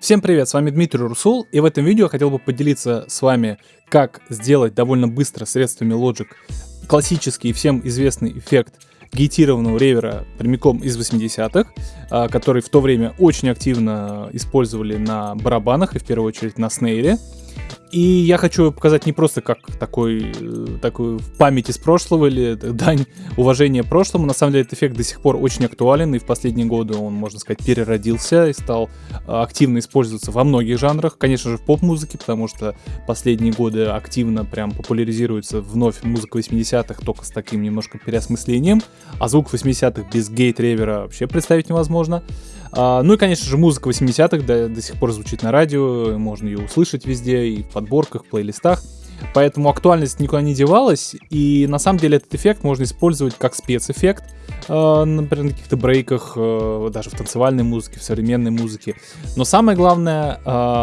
Всем привет, с вами Дмитрий Русул, и в этом видео я хотел бы поделиться с вами, как сделать довольно быстро средствами Logic классический всем известный эффект гейтированного ревера прямиком из 80-х, а, который в то время очень активно использовали на барабанах и в первую очередь на снейре. И я хочу показать не просто как такой, э, такой в памяти с прошлого или дань уважения прошлому. На самом деле этот эффект до сих пор очень актуален, и в последние годы он, можно сказать, переродился и стал э, активно использоваться во многих жанрах. Конечно же, в поп-музыке, потому что последние годы активно прям популяризируется вновь музыка 80-х, только с таким немножко переосмыслением. А звук 80-х без гейт-ревера вообще представить невозможно. А, ну и, конечно же, музыка 80-х до, до сих пор звучит на радио, можно ее услышать везде, и в подборках, в плейлистах. Поэтому актуальность никуда не девалась, и на самом деле этот эффект можно использовать как спецэффект, э, например, на каких-то брейках, э, даже в танцевальной музыке, в современной музыке. Но самое главное,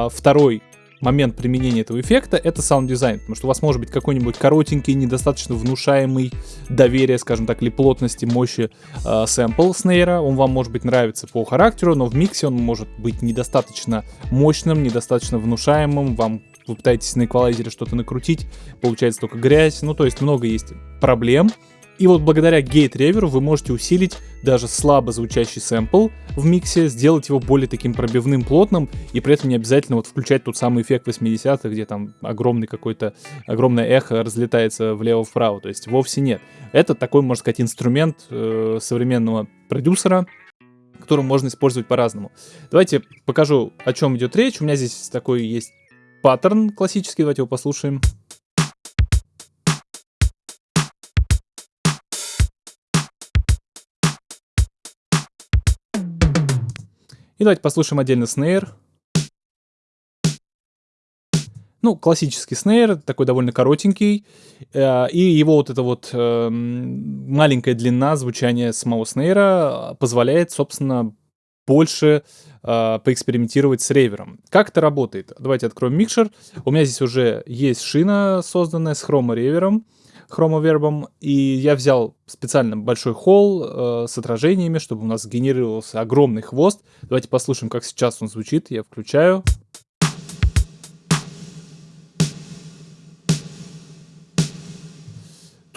второй момент применения этого эффекта это саунд-дизайн, потому что у вас может быть какой-нибудь коротенький, недостаточно внушаемый доверие, скажем так, или плотности, мощи э, сэмпл снейра, он вам может быть нравится по характеру, но в миксе он может быть недостаточно мощным, недостаточно внушаемым, вам вы пытаетесь на эквалайзере что-то накрутить, получается только грязь, ну то есть много есть проблем, и вот благодаря гейт-реверу вы можете усилить даже слабо звучащий сэмпл в миксе, сделать его более таким пробивным, плотным, и при этом не обязательно вот включать тот самый эффект 80-х, где там огромный какой-то, огромное эхо разлетается влево-вправо, то есть вовсе нет. Это такой, можно сказать, инструмент э, современного продюсера, который можно использовать по-разному. Давайте покажу, о чем идет речь. У меня здесь такой есть паттерн классический, давайте его послушаем. И давайте послушаем отдельно снейр. Ну, классический снейр, такой довольно коротенький. Э, и его вот эта вот э, маленькая длина звучания самого снейра позволяет, собственно, больше э, поэкспериментировать с ревером. Как это работает? Давайте откроем микшер. У меня здесь уже есть шина, созданная с хромо-ревером хромовербом, и я взял специально большой холл э, с отражениями, чтобы у нас генерировался огромный хвост. Давайте послушаем, как сейчас он звучит. Я включаю.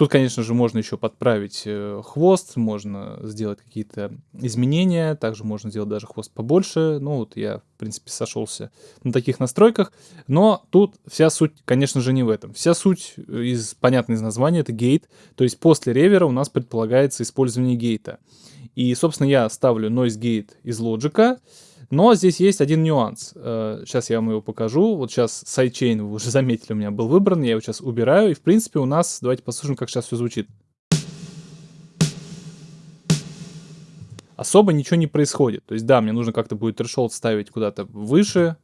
Тут, конечно же, можно еще подправить э, хвост, можно сделать какие-то изменения, также можно сделать даже хвост побольше. Ну вот я, в принципе, сошелся на таких настройках. Но тут вся суть, конечно же, не в этом. Вся суть, э, из понятной из названия, это гейт. То есть после ревера у нас предполагается использование гейта. И, собственно, я ставлю noise gate из Logic, но здесь есть один нюанс. Сейчас э, я вам его покажу. Вот сейчас sidechain, вы уже заметили, у меня был выбран. Я его сейчас убираю. И, в принципе, у нас... Давайте послушаем, как сейчас все звучит. Особо ничего не происходит. То есть, да, мне нужно как-то будет трешолд ставить куда-то выше.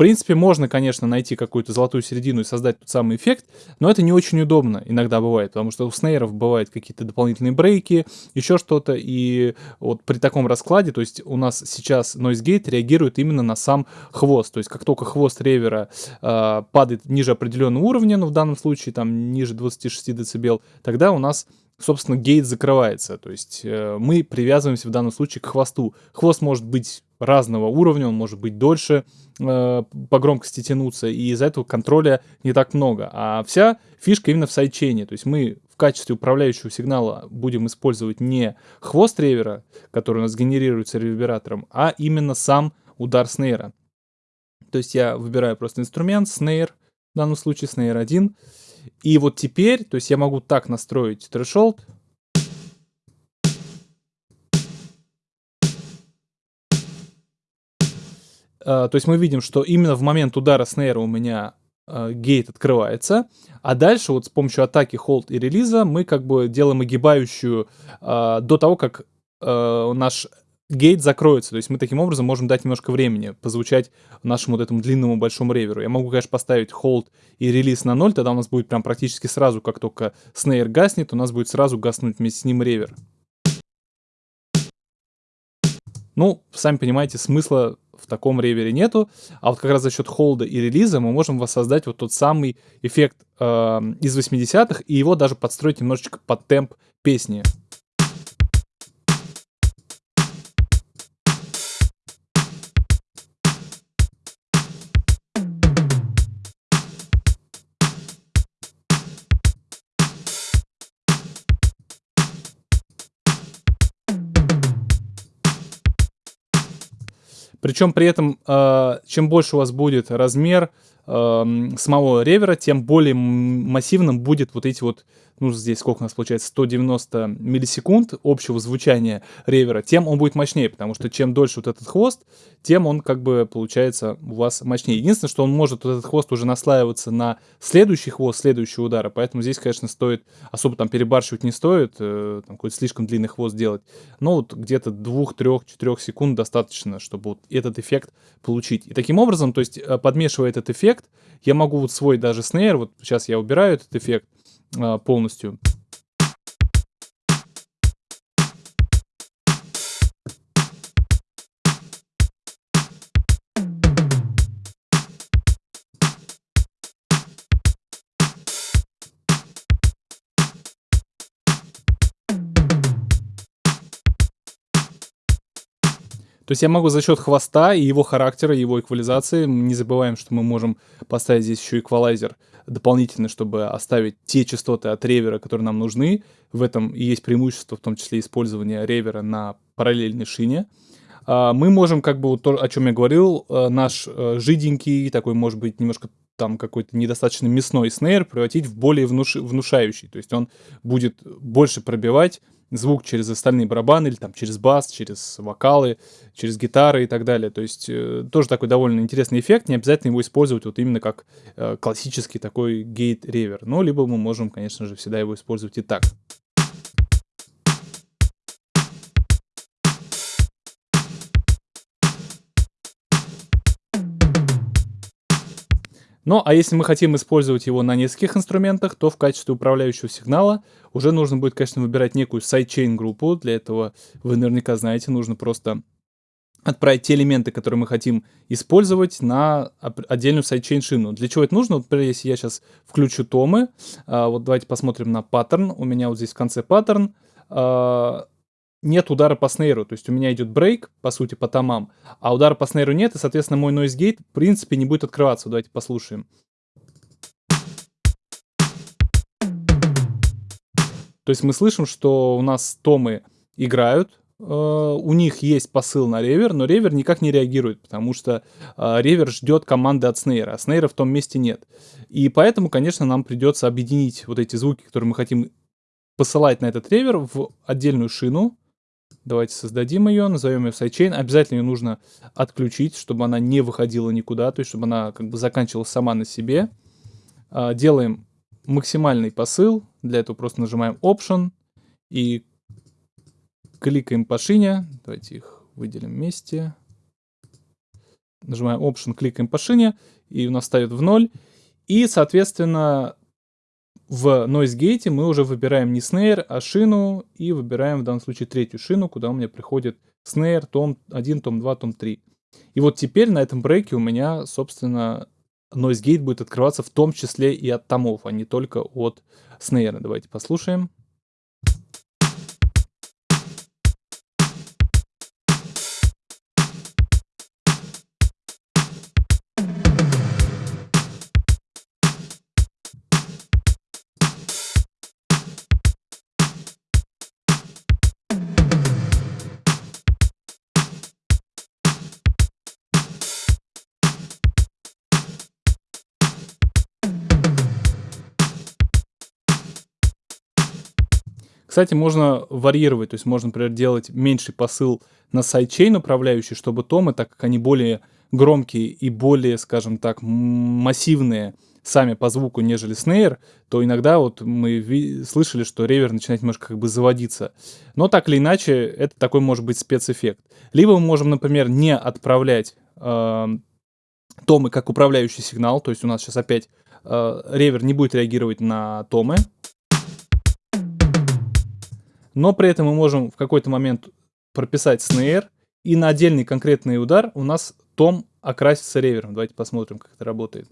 Принципе, можно, конечно, найти какую-то золотую середину и создать тот самый эффект, но это не очень удобно иногда бывает, потому что у снейров бывают какие-то дополнительные брейки, еще что-то, и вот при таком раскладе, то есть у нас сейчас Noise Gate реагирует именно на сам хвост, то есть как только хвост ревера э, падает ниже определенного уровня, ну в данном случае там ниже 26 дБ, тогда у нас собственно, гейт закрывается. То есть э, мы привязываемся в данном случае к хвосту. Хвост может быть разного уровня, он может быть дольше э, по громкости тянуться, и из-за этого контроля не так много. А вся фишка именно в сайдчейне. То есть мы в качестве управляющего сигнала будем использовать не хвост ревера, который у нас генерируется ревербератором, а именно сам удар снейра. То есть я выбираю просто инструмент, снейр, в данном случае снейр 1, и вот теперь, то есть я могу так настроить threshold. То есть мы видим, что именно в момент удара снейра у меня uh, гейт открывается, а дальше вот с помощью атаки, холд и релиза мы как бы делаем огибающую uh, до того, как наш гейт закроется. То есть мы таким образом можем дать немножко времени позвучать нашему вот этому длинному большому реверу. Я могу, конечно, поставить hold и релиз на 0, тогда у нас будет прям практически сразу, как только снейр гаснет, у нас будет сразу гаснуть вместе с ним ревер. Ну, сами понимаете, смысла в таком ревере нету. А вот как раз за счет холда и релиза мы можем воссоздать вот тот самый эффект э, из 80-х и его даже подстроить немножечко под темп песни. Причем при этом, э, чем больше у вас будет размер самого ревера, тем более массивным будет вот эти вот ну, здесь сколько у нас получается, 190 миллисекунд общего звучания ревера, тем он будет мощнее, потому что чем дольше вот этот хвост, тем он как бы получается у вас мощнее. Единственное, что он может, вот этот хвост уже наслаиваться на следующий хвост следующего удара, поэтому здесь, конечно, стоит, особо там перебарщивать не стоит, э, там какой-то слишком длинный хвост делать, но вот где-то 2, 3, 4 секунд достаточно, чтобы вот этот эффект получить. И таким образом, то есть э, подмешивая этот эффект, я могу вот свой даже снейр, вот сейчас я убираю этот эффект, а, полностью. То есть я могу за счет хвоста и его характера, его эквализации, не забываем, что мы можем поставить здесь еще эквалайзер дополнительно, чтобы оставить те частоты от ревера, которые нам нужны. В этом и есть преимущество, в том числе использования ревера на параллельной шине. А, мы можем, как бы, то, о чем я говорил, э, наш э, жиденький, такой, может быть, немножко там какой-то недостаточно мясной снейр превратить в более внуш... внушающий. То есть он будет больше пробивать звук через остальные барабаны, или там через бас, через вокалы, через гитары и так далее. То есть э, тоже такой довольно интересный эффект, не обязательно его использовать вот именно как э, классический такой гейт-ревер. Но либо мы можем, конечно же, всегда его использовать и так. Ну, а если мы хотим использовать его на нескольких инструментах, то в качестве управляющего сигнала уже нужно будет, конечно, выбирать некую sidechain группу. Для этого вы наверняка знаете, нужно просто отправить те элементы, которые мы хотим использовать на отдельную sidechain шину. Для чего это нужно? Вот, например, если я сейчас включу томы, а, вот давайте посмотрим на паттерн. У меня вот здесь в конце паттерн. А, нет удара по снейру, то есть у меня идет брейк, по сути, по томам, а удара по снейру нет, и, соответственно, мой noise gate, в принципе, не будет открываться. Давайте послушаем. То есть мы слышим, что у нас томы играют, э, у них есть посыл на ревер, но ревер никак не реагирует, потому что э, ревер ждет команды от снейра, а снейра в том месте нет. И поэтому, конечно, нам придется объединить вот эти звуки, которые мы хотим посылать на этот ревер в отдельную шину, Давайте создадим ее, назовем ее sidechain. Обязательно ее нужно отключить, чтобы она не выходила никуда, то есть чтобы она как бы заканчивалась сама на себе. А, делаем максимальный посыл. Для этого просто нажимаем Option и кликаем по шине. Давайте их выделим вместе. Нажимаем Option, кликаем по шине, и у нас ставит в ноль. И, соответственно, в Noise Gate мы уже выбираем не снейр, а шину, и выбираем в данном случае третью шину, куда у меня приходит снейр, том 1, том 2, том 3. И вот теперь на этом брейке у меня, собственно, Noise Gate будет открываться в том числе и от томов, а не только от снейра. Давайте послушаем. Кстати, можно варьировать, то есть можно, например, делать меньший посыл на sidechain управляющий, чтобы томы, так как они более громкие и более, скажем так, массивные сами по звуку, нежели снейр, то иногда вот мы слышали, что ревер начинает немножко как бы заводиться. Но так или иначе, это такой может быть спецэффект. Либо мы можем, например, не отправлять э, томы как управляющий сигнал, то есть у нас сейчас опять э, ревер не будет реагировать на томы, но при этом мы можем в какой-то момент прописать снейр, и на отдельный конкретный удар у нас том окрасится ревером. Давайте посмотрим, как это работает.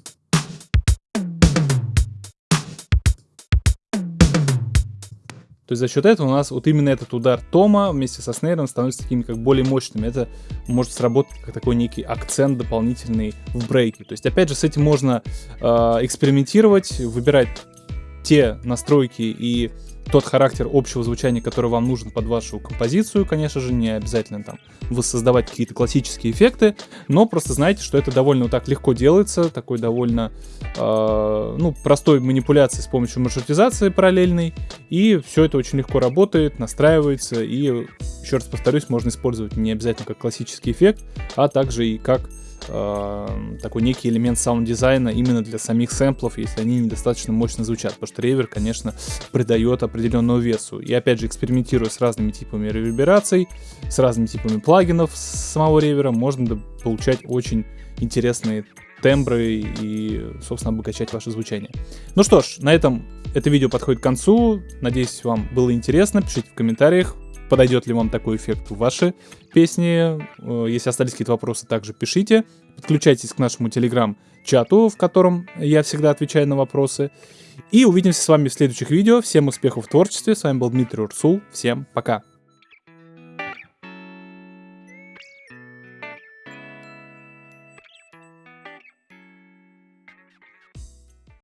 То есть за счет этого у нас вот именно этот удар тома вместе со снейром становится такими как более мощными. Это может сработать как такой некий акцент дополнительный в брейке. То есть опять же с этим можно э, экспериментировать, выбирать те настройки и тот характер общего звучания, который вам нужен под вашу композицию, конечно же, не обязательно там воссоздавать какие-то классические эффекты, но просто знайте, что это довольно вот так легко делается, такой довольно, э, ну, простой манипуляции с помощью маршрутизации параллельной, и все это очень легко работает, настраивается, и, еще раз повторюсь, можно использовать не обязательно как классический эффект, а также и как э, такой некий элемент саунд-дизайна именно для самих сэмплов, если они недостаточно мощно звучат, потому что ревер, конечно, придает определенную весу. И опять же, экспериментируя с разными типами ревербераций, с разными типами плагинов самого ревера, можно получать очень интересные тембры и, собственно, обогащать ваше звучание. Ну что ж, на этом это видео подходит к концу. Надеюсь, вам было интересно. Пишите в комментариях, подойдет ли вам такой эффект в ваши песни. Э, если остались какие-то вопросы, также пишите. Подключайтесь к нашему телеграм-чату, в котором я всегда отвечаю на вопросы. И увидимся с вами в следующих видео. Всем успехов в творчестве. С вами был Дмитрий Урсул. Всем пока.